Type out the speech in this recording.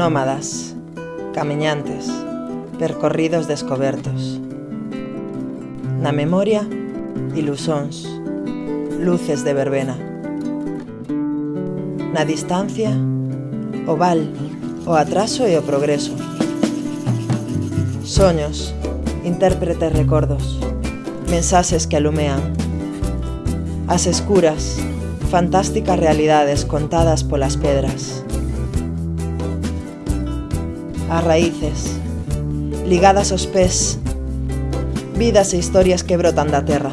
Nómadas, camiñantes, percorridos descobertos. Na memoria, ilusóns, luces de verbena. Na distancia, o val, o atraso e o progreso. Soños, intérpretes recordos, mensaxes que alumean. As escuras, Fantásticas realidades contadas polas pedras. As raíces, ligadas aos pés, vidas e historias que brotan da terra.